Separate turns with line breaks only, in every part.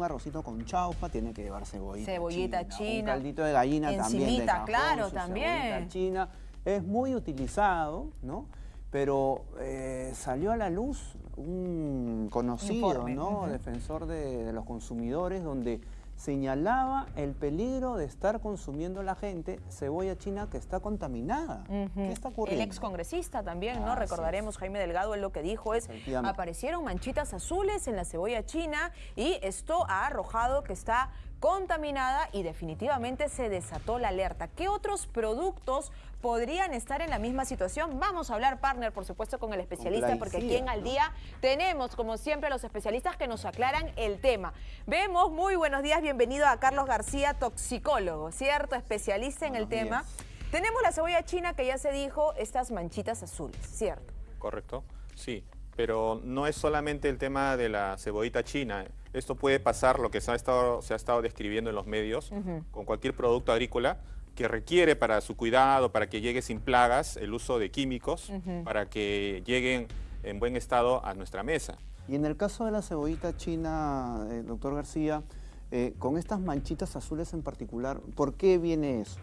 un arrocito con chaufa, tiene que llevar cebollita,
cebollita china.
Un caldito de gallina también de cajón,
claro, también.
china. Es muy utilizado, ¿no? Pero eh, salió a la luz un conocido, ¿no? Defensor de los consumidores, donde señalaba el peligro de estar consumiendo la gente cebolla china que está contaminada. ¿Qué está ocurriendo?
El excongresista también, ¿no? Recordaremos, Jaime Delgado, él lo que dijo es, aparecieron manchitas azules en la cebolla china y esto ha arrojado que está contaminada y definitivamente se desató la alerta. ¿Qué otros productos podrían estar en la misma situación? Vamos a hablar, partner, por supuesto, con el especialista, porque aquí en Al Día tenemos, como siempre, los especialistas que nos aclaran el tema. Vemos, muy buenos días, bienvenido a Carlos García, toxicólogo, ¿cierto? Especialista en el tema. Tenemos la cebolla china que ya se dijo, estas manchitas azules, ¿cierto?
Correcto, sí pero no es solamente el tema de la cebollita china. Esto puede pasar, lo que se ha estado, se ha estado describiendo en los medios, con cualquier producto agrícola que requiere para su cuidado, para que llegue sin plagas, el uso de químicos, para que lleguen en buen estado a nuestra mesa.
Y en el caso de la cebollita china, eh, doctor García, eh, con estas manchitas azules en particular, ¿por qué viene eso?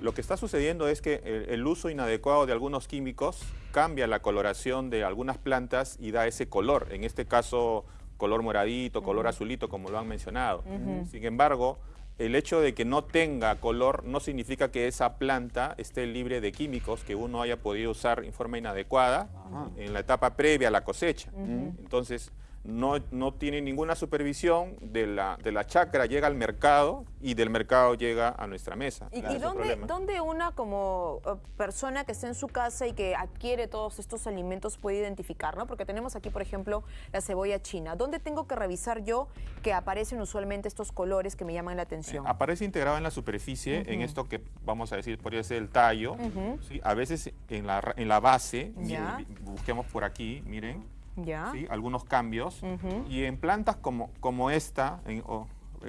Lo que está sucediendo es que el, uso inadecuado de algunos químicos cambia la coloración de algunas plantas y da ese color, en este caso color moradito, color azulito, como lo han mencionado. Sin embargo, el hecho de que no tenga color no significa que esa planta esté libre de químicos que uno haya podido usar en forma inadecuada en la etapa previa a la cosecha. Entonces, no, no tiene ninguna supervisión de la, de la chacra, llega al mercado y del mercado llega a nuestra mesa.
¿Y, dónde, una como eh, persona que está en su casa y que adquiere todos estos alimentos puede identificar? ¿no? Porque tenemos aquí, por ejemplo, la cebolla china. ¿Dónde tengo que revisar yo que aparecen usualmente estos colores que me llaman la atención?
Eh, aparece integrado en la superficie, en esto que vamos a decir, podría ser el tallo. A veces en la, en la base, busquemos por aquí, miren, algunos cambios. Y en plantas como, como esta, eh,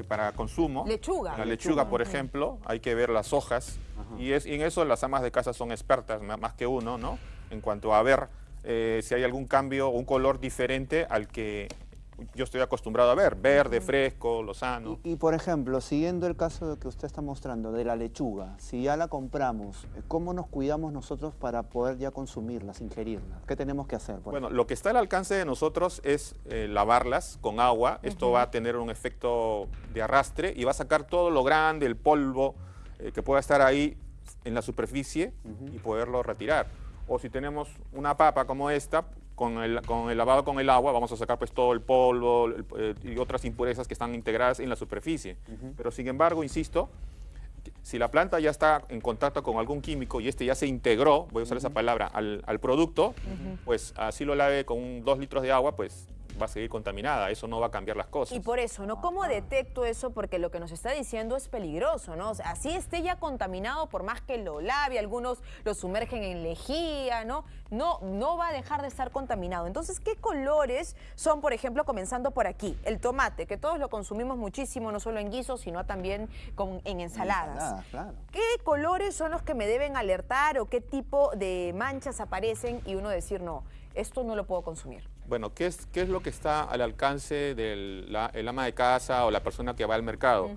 para consumo,
lechuga.
la lechuga, por ejemplo, hay que ver las hojas. Y, es, en eso las amas de casa son expertas, más que uno, ¿no? En cuanto a ver eh, si hay algún cambio, un color diferente al que yo estoy acostumbrado a ver, verde, fresco, lozano.
Y, por ejemplo, siguiendo el caso que usted está mostrando de la lechuga, si ya la compramos, ¿cómo nos cuidamos nosotros para poder ya consumirlas, ingerirlas? ¿Qué tenemos que hacer?
Bueno, lo que está al alcance de nosotros es eh, lavarlas con agua. Esto va a tener un efecto de arrastre y va a sacar todo lo grande, el polvo eh, que pueda estar ahí en la superficie y poderlo retirar. O si tenemos una papa como esta, con el, con el, lavado con el agua vamos a sacar pues todo el polvo eh, y otras impurezas que están integradas en la superficie. Pero sin embargo, insisto, si la planta ya está en contacto con algún químico y este ya se integró, voy a usar esa palabra, al, al producto, pues así lo lave con dos litros de agua, pues va a seguir contaminada, eso no va a cambiar las cosas.
Y por eso, ¿no? ¿Cómo detecto eso? Porque lo que nos está diciendo es peligroso, ¿no? así esté ya contaminado, por más que lo lave, algunos lo sumergen en lejía, ¿no? No, no va a dejar de estar contaminado. Entonces, ¿qué colores son, por ejemplo, comenzando por aquí? El tomate, que todos lo consumimos muchísimo, no solo en guisos, sino también con, en ensaladas. ¿Qué colores son los que me deben alertar o qué tipo de manchas aparecen y uno decir, no, esto no lo puedo consumir?
Bueno, ¿qué es, qué es lo que está al alcance del ama de casa o la persona que va al mercado?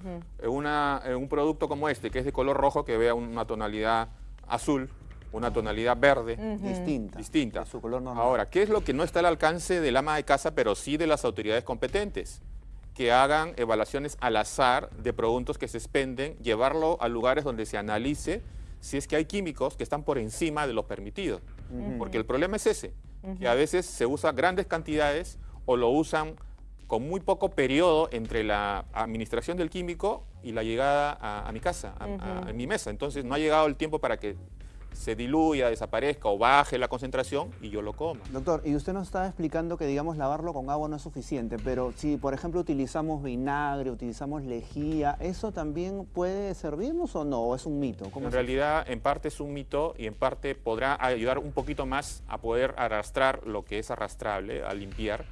una, un producto como este, que es de color rojo, que vea una tonalidad azul, una tonalidad verde.
Distinta.
Distinta. Su color normal. Ahora, ¿qué es lo que no está al alcance del ama de casa, pero sí de las autoridades competentes? Que hagan evaluaciones al azar de productos que se expenden, llevarlo a lugares donde se analice si es que hay químicos que están por encima de lo permitido. Porque el problema es ese que a veces se usa grandes cantidades o lo usan con muy poco periodo entre la administración del químico y la llegada a, mi casa, a, mi mesa. Entonces no ha llegado el tiempo para que se diluya, desaparezca o baje la concentración y yo lo como.
Doctor, y usted nos estaba explicando que, digamos, lavarlo con agua no es suficiente, pero si, por ejemplo, utilizamos vinagre, utilizamos lejía, ¿eso también puede servirnos o no? ¿O es un mito?
en realidad, en parte es un mito y en parte podrá ayudar un poquito más a poder arrastrar lo que es arrastrable, a limpiar,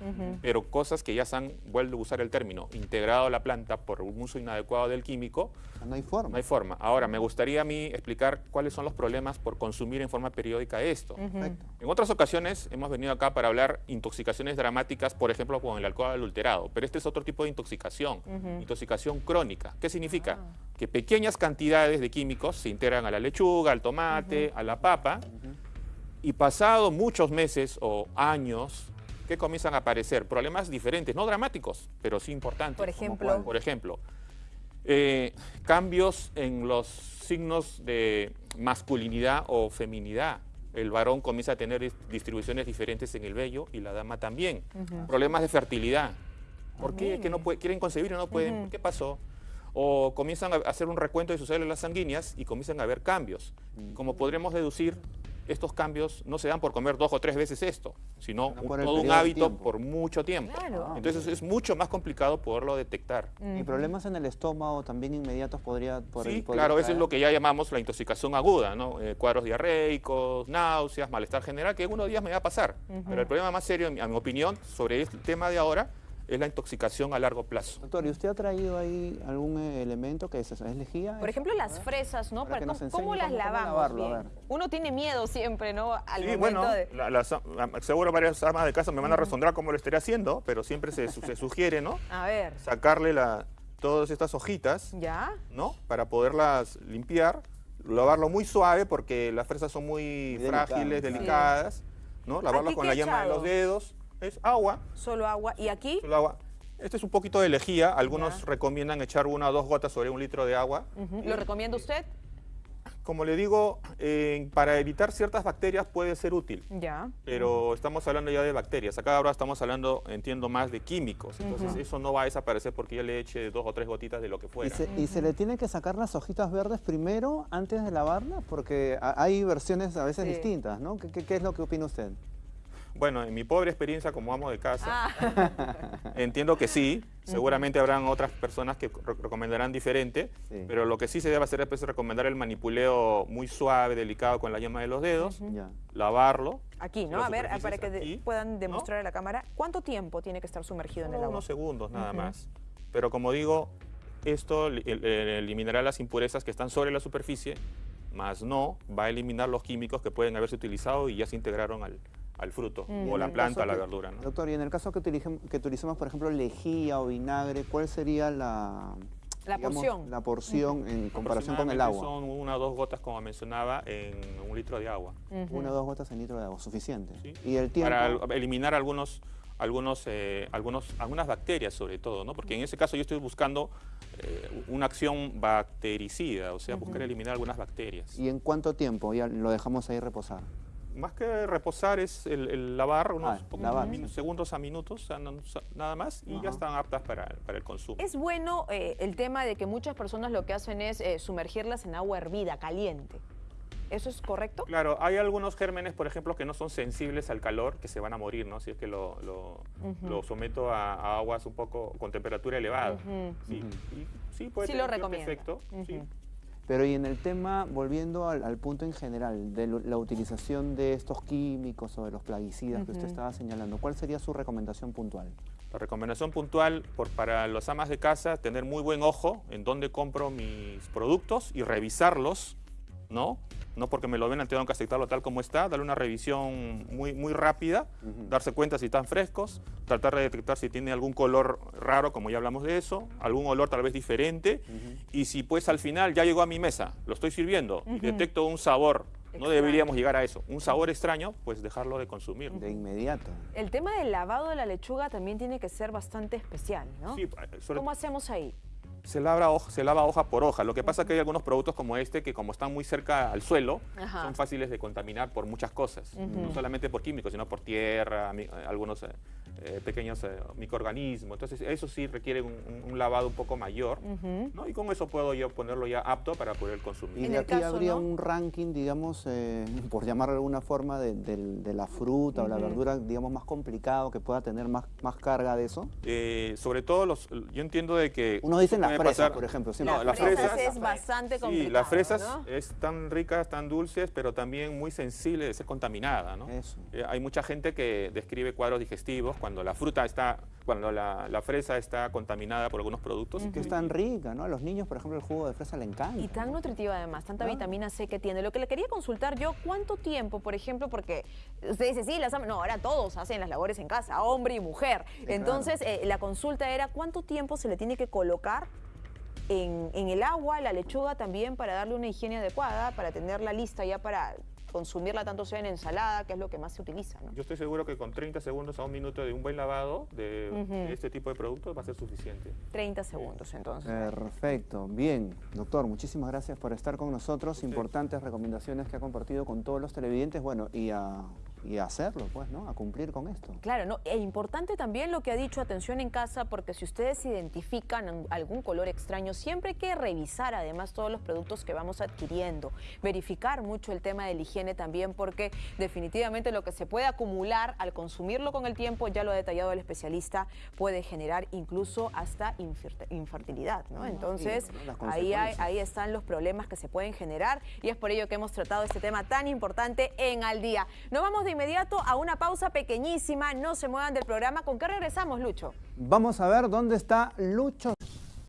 pero cosas que ya se han, vuelto a usar el término, integrado a la planta por un uso inadecuado del químico.
No hay forma.
No hay forma. Ahora, me gustaría a mí explicar cuáles son los problemas, por consumir en forma periódica esto. En otras ocasiones hemos venido acá para hablar intoxicaciones dramáticas, por ejemplo, con el alcohol adulterado, pero este es otro tipo de intoxicación, intoxicación crónica. ¿Qué significa? Ah. Que pequeñas cantidades de químicos se integran a la lechuga, al tomate, a la papa, y pasado muchos meses o años, ¿qué comienzan a aparecer? Problemas diferentes, no dramáticos, pero sí importantes.
Por ejemplo.
Por ejemplo, eh, cambios en los signos de masculinidad o feminidad. El varón comienza a tener distribuciones diferentes en el vello y la dama también. Problemas de fertilidad. ¿Por qué? Que no quieren concebir y no pueden. ¿Qué pasó? O comienzan a hacer un recuento de sus células sanguíneas y comienzan a haber cambios. Como podremos deducir, estos cambios no se dan por comer dos o tres veces esto, sino todo un hábito por mucho tiempo. Ah, Entonces es mucho más complicado poderlo detectar.
¿Y problemas en el estómago también inmediatos podría...
sí, claro, eso es lo que ya llamamos la intoxicación aguda, ¿no? Eh, cuadros diarreicos, náuseas, malestar general, que en unos días me va a pasar. Pero el problema más serio, en mi opinión, sobre este tema de ahora, es la intoxicación a largo plazo.
Doctor, ¿y usted ha traído ahí algún eh, elemento que es, es lejía?
Por ejemplo, las fresas, ¿no? ¿Cómo, las lavamos bien? Uno tiene miedo siempre, ¿no?
Al sí, bueno, seguro varias armas de casa me van a responder cómo lo estaré haciendo, pero siempre se, sugiere, ¿no?
A ver.
Sacarle la, todas estas hojitas, ¿Ya? ¿no? Para poderlas limpiar, lavarlo muy suave porque las fresas son muy, frágiles, delicadas, ¿no? Lavarlo con la yema de los dedos es agua.
Solo agua. ¿Y aquí?
Solo agua. Este es un poquito de lejía. Algunos recomiendan echar una o dos gotas sobre un litro de agua.
¿Lo recomienda usted?
Como le digo, para evitar ciertas bacterias puede ser útil. Ya. Pero estamos hablando ya de bacterias. Acá ahora estamos hablando, entiendo, más de químicos. Entonces eso no va a desaparecer porque ya le eche dos o tres gotitas de lo que fuera.
¿Y se, le tiene que sacar las hojitas verdes primero antes de lavarlas? Porque hay versiones a veces distintas, ¿no? ¿Qué es lo que opina usted?
Bueno, en mi pobre experiencia como amo de casa, ah. entiendo que sí. Seguramente habrán otras personas que recomendarán diferente, pero lo que sí se debe hacer es recomendar el manipuleo muy suave, delicado con la yema de los dedos, lavarlo.
Aquí, ¿no? A ver, para que puedan demostrar a la cámara, ¿cuánto tiempo tiene que estar sumergido en el agua?
Unos segundos nada más. Pero como digo, esto eliminará las impurezas que están sobre la superficie, más no va a eliminar los químicos que pueden haberse utilizado y ya se integraron al, al fruto o la planta, a la verdura.
Doctor, y en el caso que, que utilicemos, por ejemplo, lejía o vinagre, ¿cuál sería la,
la porción.
La porción en comparación con el agua.
Son una o dos gotas, como mencionaba, en un litro de agua.
Una o dos gotas en litro de agua, suficiente. Y el tiempo...
Para eliminar algunos, algunos, eh, algunos, algunas bacterias sobre todo, ¿no? Porque en ese caso yo estoy buscando eh, una acción bactericida, o sea, buscar eliminar algunas bacterias.
¿Y en cuánto tiempo? Ya lo dejamos ahí reposar
más que reposar es el, lavar unos ah, segundos a minutos, nada más, y ya están aptas para, el consumo.
Es bueno eh, el tema de que muchas personas lo que hacen es eh, sumergirlas en agua hervida, caliente. ¿Eso es correcto?
Claro, hay algunos gérmenes, por ejemplo, que no son sensibles al calor, que se van a morir, ¿no? Si es que lo, someto a, aguas un poco con temperatura elevada. sí, sí, puede
sí
tener
lo
efecto. Sí.
Pero y en el tema, volviendo al, punto en general, de la utilización de estos químicos o de los plaguicidas que usted estaba señalando, ¿cuál sería su recomendación puntual?
La recomendación puntual por, para los amas de casa, tener muy buen ojo en dónde compro mis productos y revisarlos, ¿no? no porque me lo ven, tengo que aceptarlo tal como está, darle una revisión muy, muy rápida, darse cuenta si están frescos, tratar de detectar si tiene algún color raro, como ya hablamos de eso, algún olor tal vez diferente, y si pues al final ya llegó a mi mesa, lo estoy sirviendo y detecto un sabor no deberíamos llegar a eso. Un sabor extraño, pues dejarlo de consumir.
De inmediato.
El tema del lavado de la lechuga también tiene que ser bastante especial, ¿no? Sí, ¿Cómo hacemos ahí?
Se lava, hoja, se lava hoja por hoja. Lo que pasa es que hay algunos productos como este que como están muy cerca al suelo, son fáciles de contaminar por muchas cosas. No solamente por químicos, sino por tierra, algunos eh, eh, pequeños eh, microorganismos. Entonces eso sí requiere un, lavado un poco mayor. ¿no? Y con eso puedo yo ponerlo ya apto para poder consumir.
Y de aquí habría un ranking, digamos, por llamarlo de alguna forma, de, la fruta o la verdura, digamos, más complicado, que pueda tener más, más carga de eso.
sobre todo, los, yo entiendo de que...
Uno dice la las fresas, por ejemplo.
No, las fresas, es bastante complicado,
Sí, las fresas es tan ricas, tan dulces, pero también muy sensible de ser contaminada, ¿no? Eso. Eh, hay mucha gente que describe cuadros digestivos cuando la fruta está, cuando la, fresa está contaminada por algunos productos.
Que es tan rica, ¿no? A los niños, por ejemplo, el jugo de fresa le encanta.
Y tan nutritiva además, tanta vitamina C que tiene. Lo que le quería consultar yo, ¿cuánto tiempo, por ejemplo, porque usted dice, sí, las, no, ahora todos hacen las labores en casa, hombre y mujer. Entonces, eh, la consulta era, ¿cuánto tiempo se le tiene que colocar en, en, el agua, la lechuga también para darle una higiene adecuada, para tenerla lista ya para consumirla tanto sea en ensalada, que es lo que más se utiliza.
Yo estoy seguro que con 30 segundos a un minuto de un buen lavado de, este tipo de productos va a ser suficiente.
30 segundos entonces.
Perfecto. Bien, doctor, muchísimas gracias por estar con nosotros. Importantes recomendaciones que ha compartido con todos los televidentes. Bueno, y a y hacerlo, pues, ¿no? A cumplir con esto.
Claro, ¿no? E importante también lo que ha dicho, atención en casa, porque si ustedes identifican algún color extraño, siempre hay que revisar además todos los productos que vamos adquiriendo, verificar mucho el tema de la higiene también, porque definitivamente lo que se puede acumular al consumirlo con el tiempo, ya lo ha detallado el especialista, puede generar incluso hasta infertilidad, ¿no? Entonces, ahí, ahí están los problemas que se pueden generar y es por ello que hemos tratado este tema tan importante en Al Día. No vamos inmediato a una pausa pequeñísima. No se muevan del programa. ¿Con qué regresamos, Lucho?
Vamos a ver dónde está Lucho.